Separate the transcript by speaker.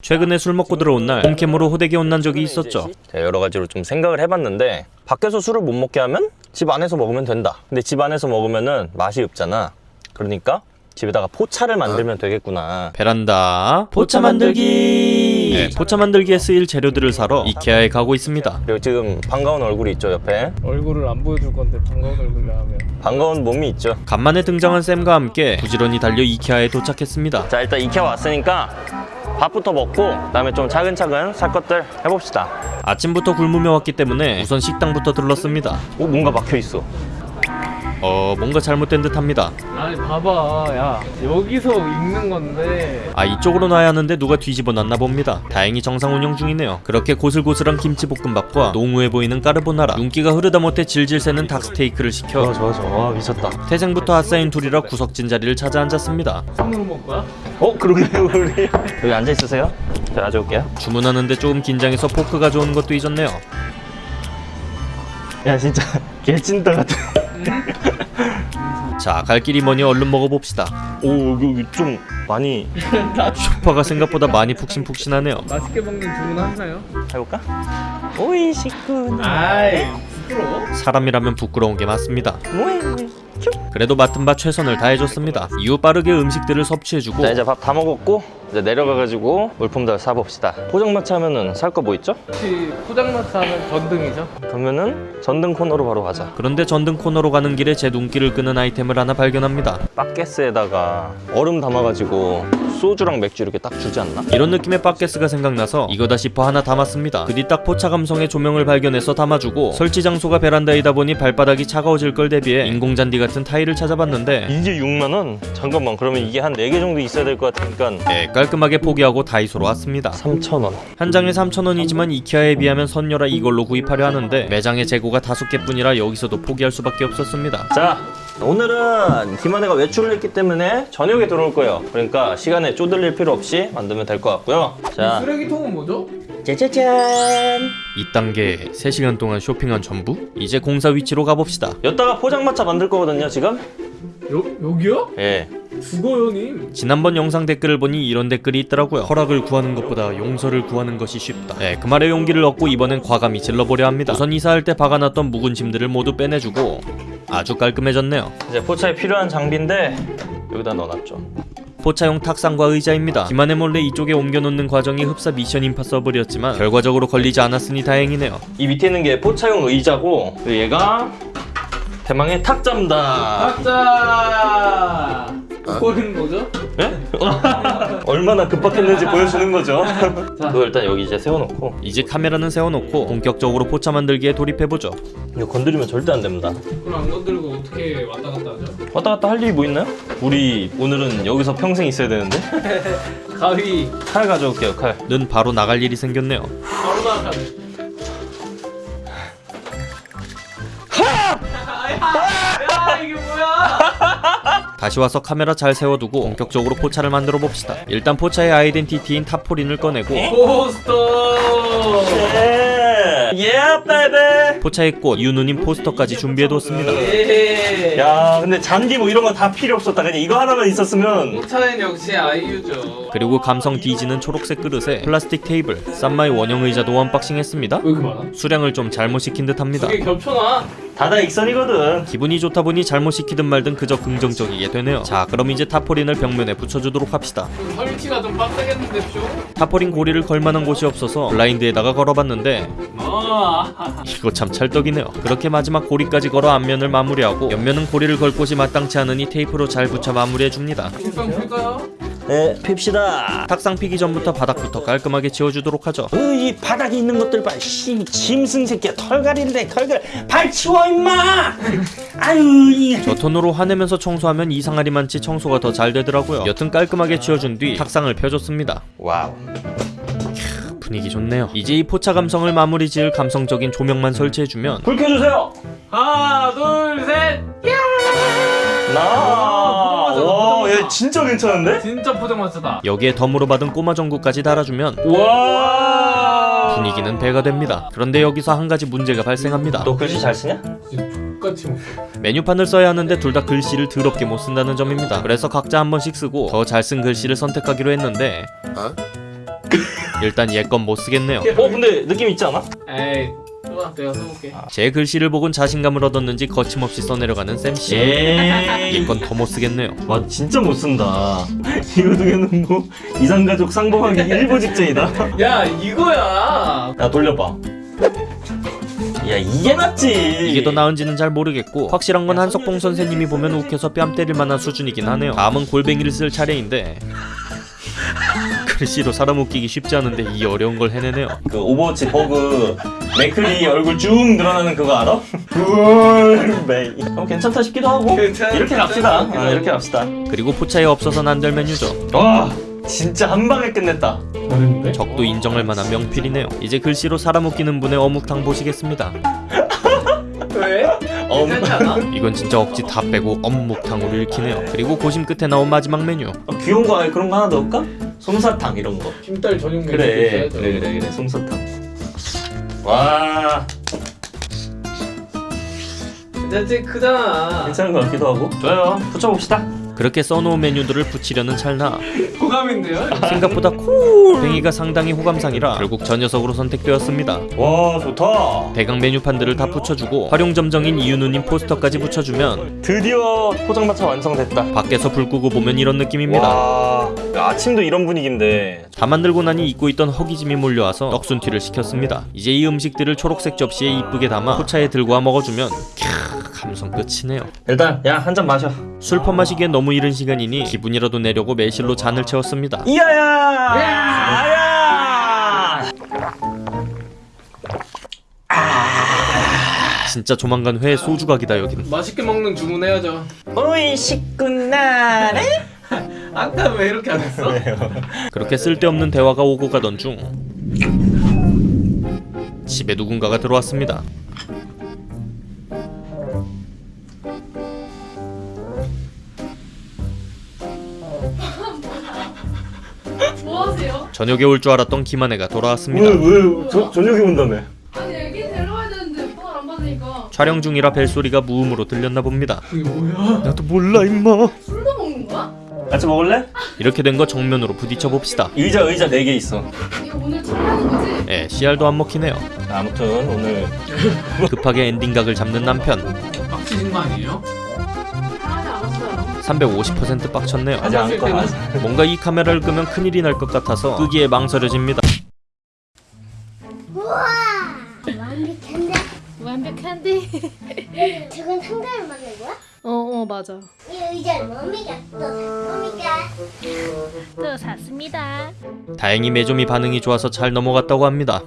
Speaker 1: 최근에 술 먹고 들어온 날 홈캠으로 호되게 혼난 적이 있었죠.
Speaker 2: 여러 가지로 좀 생각을 해봤는데 밖에서 술을 못 먹게 하면 집 안에서 먹으면 된다. 근데 집 안에서 먹으면 은 맛이 없잖아. 그러니까 집에다가 포차를 만들면 되겠구나.
Speaker 1: 베란다 포차 만들기. 네, 포차 만들기에 쓰일 재료들을 사러 이케아에 가고 있습니다.
Speaker 2: 그리고 지금 반가운 얼굴이 있죠 옆에.
Speaker 3: 얼굴을 안 보여줄 건데 반가운 얼굴로 하면
Speaker 2: 반가운 몸이 있죠.
Speaker 1: 간만에 등장한 쌤과 함께 부지런히 달려 이케아에 도착했습니다.
Speaker 2: 자 일단 이케아 왔으니까 밥부터 먹고 그다음에 좀 차근차근 살 것들 해봅시다.
Speaker 1: 아침부터 굶으며 왔기 때문에 우선 식당부터 들렀습니다.
Speaker 2: 오 뭔가 막혀 있어.
Speaker 1: 어 뭔가 잘못된 듯 합니다.
Speaker 3: 아니 봐봐 야 여기서 읽는 건데
Speaker 1: 아 이쪽으로 놔야 하는데 누가 뒤집어 놨나 봅니다. 다행히 정상 운영 중이네요. 그렇게 고슬고슬한 김치볶음밥과 농후해 보이는 까르보나라, 윤기가 흐르다 못해 질질 새는 닭스테이크를 시켜
Speaker 2: 좋아 좋아 와 미쳤다.
Speaker 1: 태생부터 핫사인 둘이라 구석진 자리를 찾아 앉았습니다.
Speaker 3: 손으로 먹을 거야?
Speaker 2: 어 그러네요 우리. 여기 앉아 있으세요. 제가 가져올게요.
Speaker 1: 주문하는데 조금 긴장해서 포크 가져오는 것도 잊었네요.
Speaker 2: 야 진짜 개찐따 같아.
Speaker 1: 자, 갈 길이 머니 얼른 먹어봅시다.
Speaker 2: 오 여기 좀 많이
Speaker 1: 쇼파가 생각보다 많이 푹신푹신하네요.
Speaker 3: 맛있게 먹는 주문 하시나요?
Speaker 2: 해볼까? おいしくな.
Speaker 3: 아이 부끄러워?
Speaker 1: 사람이라면 부끄러운 게 맞습니다.
Speaker 2: 뭐해?
Speaker 1: 그래도 맡은 바 최선을 다해줬습니다. 이후 빠르게 음식들을 섭취해주고
Speaker 2: 자 이제 밥 다 먹었고 이제 내려가가지고 물품들 사봅시다. 포장마차 하면은 살 거 뭐 있죠?
Speaker 3: 혹시 포장마차 하면 전등이죠?
Speaker 2: 그러면은 전등 코너로 바로 가자.
Speaker 1: 그런데 전등 코너로 가는 길에 제 눈길을 끄는 아이템을 하나 발견합니다.
Speaker 2: 바게스에다가 얼음 담아가지고 소주랑 맥주 이렇게 딱 주지 않나?
Speaker 1: 이런 느낌의 바게스가 생각나서 이거다 싶어 하나 담았습니다. 그 뒤 딱 포차 감성의 조명을 발견해서 담아주고 설치 장소가 베란다이다 보니 발바닥이 차가워질 걸 대비해 인공잔디 같은 타일을 찾아봤는데
Speaker 2: 이게 6만 원? 잠깐만 그러면 이게 한 4개 정도 있어야 될 것 같으니까
Speaker 1: 네, 깔끔하게 포기하고 다이소로 왔습니다.
Speaker 2: 3천 원.
Speaker 1: 한 장에 3,000원이지만 이케아에 비하면 선녀라 이걸로 구입하려 하는데 매장에 재고가 다섯 개뿐이라 여기서도 포기할 수밖에 없었습니다.
Speaker 2: 자 오늘은 김한혜가 외출을 했기 때문에 저녁에 들어올 거예요. 그러니까 시간에 쪼들릴 필요 없이 만들면 될 것 같고요. 자
Speaker 3: 쓰레기통은 뭐죠?
Speaker 2: 짜자잔.
Speaker 1: 2단계 3시간 동안 쇼핑한 전부? 이제 공사 위치로 가봅시다.
Speaker 2: 여기다가 포장마차 만들 거거든요 지금.
Speaker 3: 여, 여기요?
Speaker 2: 예.
Speaker 3: 죽어요 님
Speaker 1: 지난번 영상 댓글을 보니 이런 댓글이 있더라고요. 허락을 구하는 것보다 용서를 구하는 것이 쉽다. 네, 그 말에 용기를 얻고 이번엔 과감히 질러보려 합니다. 우선 이사할 때 박아놨던 묵은 짐들을 모두 빼내주고 아주 깔끔해졌네요.
Speaker 2: 이제 포차에 필요한 장비인데 여기다 넣어놨죠.
Speaker 1: 포차용 탁상과 의자입니다. 김한의 몰래 이쪽에 옮겨놓는 과정이 흡사 미션 임파서블이었지만 결과적으로 걸리지 않았으니 다행이네요.
Speaker 2: 이 밑에 있는 게 포차용 의자고 얘가 대망의 탁자입니다.
Speaker 3: 가자 버리는 거죠?
Speaker 2: 예? 얼마나 급박했는지 보여주는 거죠. 그거 일단 여기 이제 세워놓고
Speaker 1: 이제 카메라는 세워놓고 본격적으로 포차 만들기에 돌입해보죠.
Speaker 2: 이거 건드리면 절대 안 됩니다.
Speaker 3: 그럼 안 건들고 어떻게 왔다 갔다 하죠?
Speaker 2: 왔다 갔다 할 일이 뭐 있나요? 우리 오늘은 여기서 평생 있어야 되는데
Speaker 3: 가위
Speaker 2: 칼 가져올게요 칼.
Speaker 1: 는 바로 나갈 일이 생겼네요.
Speaker 3: 바로 나가네 야 이게 뭐야
Speaker 1: 다시 와서 카메라 잘 세워두고 본격적으로 포차를 만들어 봅시다. 일단 포차의 아이덴티티인 타포린을 꺼내고
Speaker 3: 포스터
Speaker 2: 예, 예, 베베.
Speaker 1: 포차의 꽃 유누님 포스터까지 준비해뒀습니다.
Speaker 3: 예.
Speaker 2: 야, 근데 잔디 뭐 이런 거 다 필요 없었다. 그냥 이거 하나만 있었으면
Speaker 3: 포차는 역시 아이유죠
Speaker 1: 그리고 감성 뒤지는 초록색 그릇에 플라스틱 테이블, 쌈마이 원형 의자도 unboxing 했습니다.
Speaker 3: 이렇게 많아?
Speaker 1: 수량을 좀 잘못 시킨 듯 합니다.
Speaker 3: 두개 겹쳐놔
Speaker 2: 다다 익선이거든.
Speaker 1: 기분이 좋다 보니 잘못 시키든 말든 그저 긍정적이게 되네요. 자, 그럼 이제 타포린을 벽면에 붙여주도록 합시다.
Speaker 3: 좀 설치가 좀 빡세겠는데 쇼?
Speaker 1: 타포린 고리를 걸 만한 곳이 없어서 블라인드에다가 걸어봤는데
Speaker 3: 아
Speaker 1: 이거 참 찰떡이네요. 그렇게 마지막 고리까지 걸어 앞면을 마무리하고 옆면은 고리를 걸 곳이 마땅치 않으니 테이프로 잘 붙여 마무리해줍니다.
Speaker 3: 볼까요?
Speaker 2: 네, 핍시다.
Speaker 1: 탁상 피기 전부터 바닥부터 깔끔하게 치워주도록 하죠.
Speaker 2: 어, 이 바닥에 있는 것들 봐. 씨, 짐승 새끼야. 털갈인데 털갈. 발 치워 임마. 아유, 이.
Speaker 1: 저 톤으로 화내면서 청소하면 이상하리만치 청소가 더 잘 되더라고요. 여튼 깔끔하게 치워준 뒤 탁상을 펴줬습니다.
Speaker 2: Wow.
Speaker 1: 분위기 좋네요. 이제 이 포차 감성을 마무리 지을 감성적인 조명만 설치해주면
Speaker 2: 불 켜주세요.
Speaker 3: 하나 둘셋
Speaker 2: 나.
Speaker 3: 포장마차,
Speaker 2: 와,
Speaker 3: 포장마차.
Speaker 2: 얘 진짜 괜찮은데?
Speaker 3: 진짜 포장마차다
Speaker 1: 여기에 덤으로 받은 꼬마 전구까지 달아주면
Speaker 2: 와.
Speaker 1: 분위기는 배가 됩니다. 그런데 여기서 한 가지 문제가 발생합니다.
Speaker 2: 너 글씨 잘 쓰냐?
Speaker 3: 똑같이 못
Speaker 1: 메뉴판을 써야 하는데 둘 다 글씨를 더럽게 못 쓴다는 점입니다. 그래서 각자 한 번씩 쓰고 더 잘 쓴 글씨를 선택하기로 했는데 일단 얘 건 못 쓰겠네요.
Speaker 2: 어 근데 느낌 있지 않아?
Speaker 3: 에이 또 내가 써볼게
Speaker 1: 제 글씨를 보곤 자신감을 얻었는지 거침없이 써내려가는 쌤씨.
Speaker 2: 예.
Speaker 1: 얘건더 못 쓰겠네요.
Speaker 2: 와 진짜 못 쓴다. 이거 등에는 뭐 이상가족 상봉하기 일보 직전이다.
Speaker 3: 야 이거야
Speaker 2: 야 돌려봐. 야 이게 낫지.
Speaker 1: 이게 더 나은지는 잘 모르겠고 확실한 건 한석봉 선생님이 보면 웃겨서 뺨 때릴 만한 수준이긴 하네요. 다음은 골뱅이를 쓸 차례인데 글씨로 사람 웃기기 쉽지 않은데 이 어려운 걸 해내네요.
Speaker 2: 그 오버워치 버그 맥크리 얼굴 쭉 늘어나는 그거 알아? 어, 괜찮다 싶기도 하고.
Speaker 3: 괜찮다
Speaker 2: 이렇게 갑시다. 아. 이렇게 갑시다.
Speaker 1: 그리고 포차에 없어서는 안 될 메뉴죠.
Speaker 2: 와 진짜 한 방에 끝냈다.
Speaker 3: 다른데?
Speaker 1: 적도 인정할 만한 명필이네요. 이제 글씨로 사람 웃기는 분의 어묵탕 보시겠습니다.
Speaker 3: 왜?
Speaker 2: 엄.
Speaker 3: 괜찮지 않아?
Speaker 1: 이건 진짜 억지 다 빼고 어묵탕으로 읽히네요. 그리고 고심 끝에 나온 마지막 메뉴.
Speaker 2: 어, 귀여운 거 아니 그런 거 하나 넣을까? 솜사탕 이런 거.
Speaker 3: 김딸 전용 메뉴
Speaker 2: 그래. 그래 그래 그래 솜사탕. 와
Speaker 3: 괜찮지? 크잖아
Speaker 2: 괜찮은 것 같기도 하고. 좋아요. 붙여봅시다.
Speaker 1: 그렇게 써놓은 메뉴들을 붙이려는 찰나
Speaker 3: 호감인데요?
Speaker 1: 생각보다 콜뱅이가 상당히 호감상이라 결국 저 녀석으로 선택되었습니다.
Speaker 2: 와 좋다.
Speaker 1: 대강 메뉴판들을 다 붙여주고 활용점정인 이윤우님 포스터까지 붙여주면
Speaker 2: 드디어 포장마차 완성됐다.
Speaker 1: 밖에서 불 끄고 보면 이런 느낌입니다.
Speaker 2: 와 아침도 이런 분위기인데
Speaker 1: 다 만들고 나니 잊고 있던 허기짐이 몰려와서 떡순튀를 시켰습니다. 이제 이 음식들을 초록색 접시에 이쁘게 담아 포차에 들고 와 먹어주면 캬 감성 끝이네요.
Speaker 2: 일단 야 한 잔 마셔.
Speaker 1: 술퍼 마시기엔 너무 이른 시간이니 기분이라도 내려고 매실로 잔을 채웠습니다.
Speaker 2: 이야야. 야야.
Speaker 1: 진짜 조만간 회에 소주 각이다 여긴.
Speaker 3: 맛있게 먹는 주문해야죠
Speaker 2: 오이 식구나래.
Speaker 3: 아까 왜 이렇게 안 했어?
Speaker 1: 그렇게 쓸데없는 대화가 오고 가던 중 집에 누군가가 들어왔습니다. 저녁에 올 줄 알았던 김한혜가 돌아왔습니다.
Speaker 2: 왜 저, 저녁에 온다며?
Speaker 4: 아니 애기 데려와야 되는데 오빠가 안 받으니까
Speaker 1: 촬영 중이라 벨소리가 무음으로 들렸나 봅니다.
Speaker 3: 이게 뭐야?
Speaker 1: 나도 몰라 임마.
Speaker 4: 술도 먹는 거야?
Speaker 2: 같이 먹을래?
Speaker 1: 이렇게 된 거 정면으로 부딪혀 봅시다.
Speaker 2: 의자 의자 네개 있어.
Speaker 4: 이거 오늘 촬영하는 거지?
Speaker 1: 예, 씨알도 안 먹히네요.
Speaker 2: 아무튼 오늘
Speaker 1: 급하게 엔딩각을 잡는 남편.
Speaker 3: 빡치신 거 아니에요?
Speaker 4: 하나도 안 왔어요
Speaker 1: 350% 빡쳤네요.
Speaker 2: 아직 안 꺼. 아직.
Speaker 1: 뭔가 이 카메라를 끄면 큰일이 날 것 같아서 끄기에 망설여집니다.
Speaker 5: 완벽한데?
Speaker 4: 완벽한데?
Speaker 5: 저건 상담을 만든 거야?
Speaker 4: 어어 맞아
Speaker 5: 이 의자는 머미가 또 머미가
Speaker 4: 또 샀습니다
Speaker 1: 다행히 매점이 반응이 좋아서 잘 넘어갔다고 합니다.